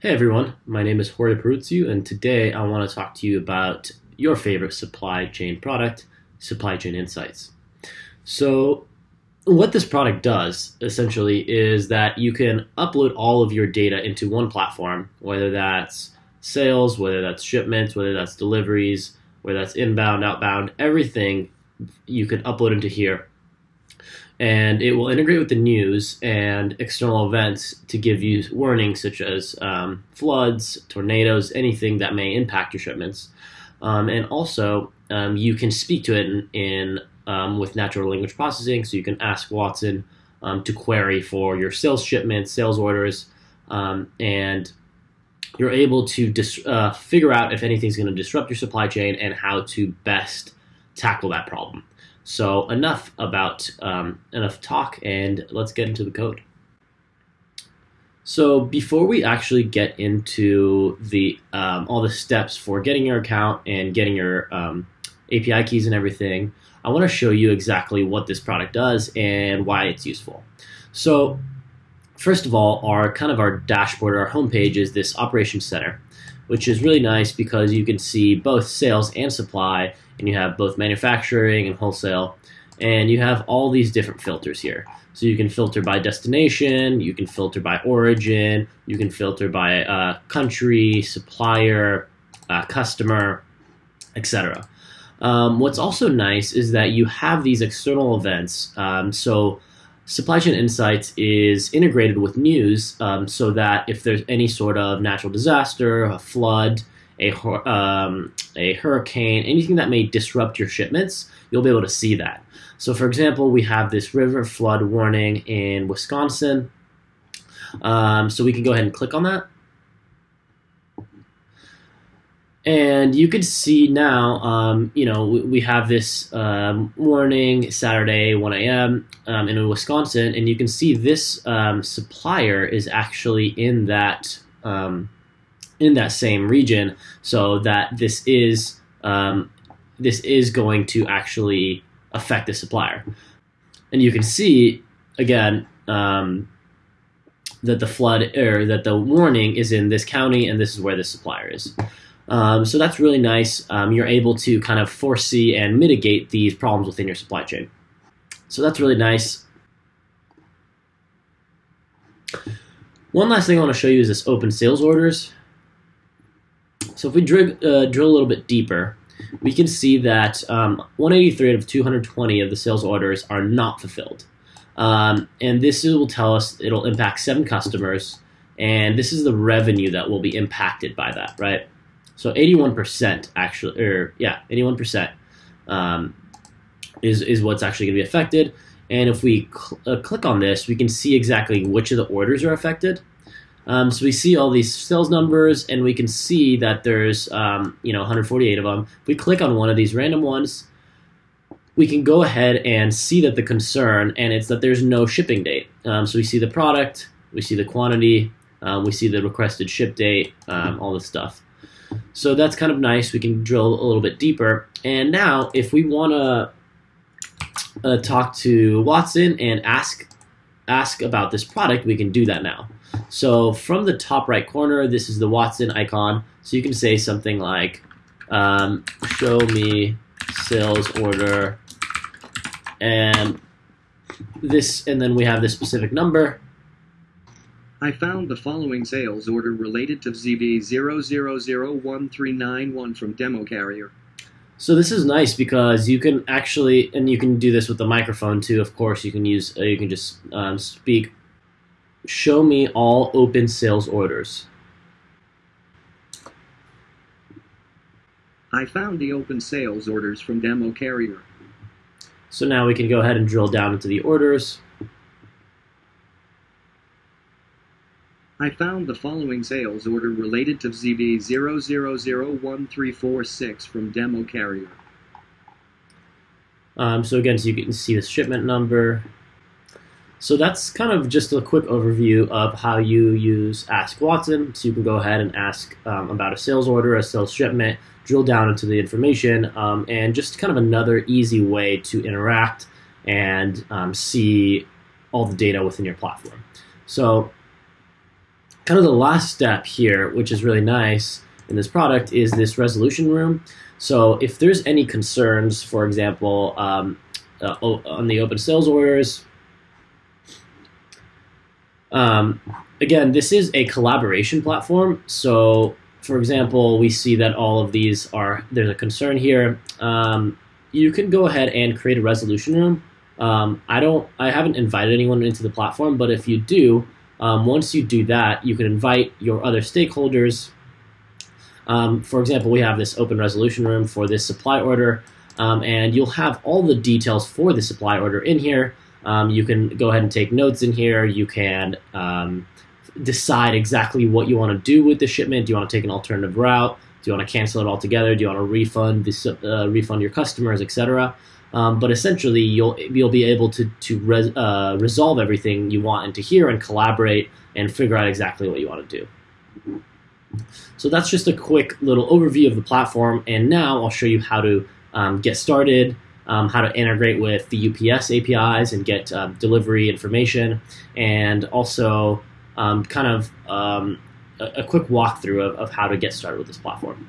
Hey everyone, my name is Jorge Peruzzi, and today I want to talk to you about your favorite supply chain product, Supply Chain Insights. So, what this product does essentially is that you can upload all of your data into one platform, whether that's sales, whether that's shipments, whether that's deliveries, whether that's inbound, outbound, everything you can upload into here and it will integrate with the news and external events to give you warnings such as um, floods, tornadoes, anything that may impact your shipments. Um, and also, um, you can speak to it in, in um, with natural language processing, so you can ask Watson um, to query for your sales shipments, sales orders, um, and you're able to uh, figure out if anything's going to disrupt your supply chain and how to best tackle that problem. So enough about um, enough talk, and let's get into the code. So before we actually get into the um, all the steps for getting your account and getting your um, API keys and everything, I want to show you exactly what this product does and why it's useful. So first of all, our kind of our dashboard, our homepage is this operations center, which is really nice because you can see both sales and supply and you have both manufacturing and wholesale, and you have all these different filters here. So you can filter by destination, you can filter by origin, you can filter by uh, country, supplier, uh, customer, etc. Um, what's also nice is that you have these external events. Um, so Supply Chain Insights is integrated with news um, so that if there's any sort of natural disaster, a flood, a, um, a hurricane, anything that may disrupt your shipments, you'll be able to see that. So, for example, we have this river flood warning in Wisconsin. Um, so we can go ahead and click on that. And you can see now, um, you know, we, we have this um, warning Saturday, 1 a.m. Um, in Wisconsin, and you can see this um, supplier is actually in that um, in that same region, so that this is um, this is going to actually affect the supplier. And you can see again that the flood or that the warning is in this county, and this is where the supplier is. Um, so that's really nice. Um, you're able to kind of foresee and mitigate these problems within your supply chain. So that's really nice. One last thing I want to show you is this open sales orders. So if we drill, uh, drill a little bit deeper, we can see that um, 183 out of 220 of the sales orders are not fulfilled. Um, and this will tell us it'll impact seven customers, and this is the revenue that will be impacted by that, right? So 81% actually, or yeah, 81% um, is, is what's actually going to be affected. And if we cl uh, click on this, we can see exactly which of the orders are affected. Um, so we see all these sales numbers, and we can see that there's um, you know 148 of them. If we click on one of these random ones, we can go ahead and see that the concern, and it's that there's no shipping date. Um, so we see the product, we see the quantity, um, we see the requested ship date, um, all this stuff. So that's kind of nice. We can drill a little bit deeper. And now, if we want to uh, talk to Watson and ask ask about this product, we can do that now. So from the top right corner, this is the Watson icon. So you can say something like, um, show me sales order and this, and then we have this specific number. I found the following sales order related to ZB00013991 from Demo Carrier. So this is nice because you can actually, and you can do this with the microphone too. Of course, you can use, uh, you can just um, speak Show me all open sales orders. I found the open sales orders from Demo Carrier. So now we can go ahead and drill down into the orders. I found the following sales order related to ZB000136 from Demo Carrier. Um, so again, so you can see the shipment number, so that's kind of just a quick overview of how you use Ask Watson. So you can go ahead and ask um, about a sales order, a sales shipment, drill down into the information, um, and just kind of another easy way to interact and um, see all the data within your platform. So kind of the last step here, which is really nice in this product, is this resolution room. So if there's any concerns, for example, um, uh, on the open sales orders, um, again, this is a collaboration platform. So, for example, we see that all of these are, there's a concern here. Um, you can go ahead and create a resolution room. Um, I don't, I haven't invited anyone into the platform, but if you do, um, once you do that, you can invite your other stakeholders. Um, for example, we have this open resolution room for this supply order, um, and you'll have all the details for the supply order in here. Um, you can go ahead and take notes in here. You can um, decide exactly what you want to do with the shipment. Do you want to take an alternative route? Do you want to cancel it altogether? Do you want to refund this, uh, refund your customers, etc. Um, but essentially, you'll you'll be able to to res, uh, resolve everything you want into here and collaborate and figure out exactly what you want to do. So that's just a quick little overview of the platform, and now I'll show you how to um, get started, um, how to integrate with the UPS APIs and get um, delivery information, and also um, kind of um, a, a, quick walkthrough of, of how to get started with this platform.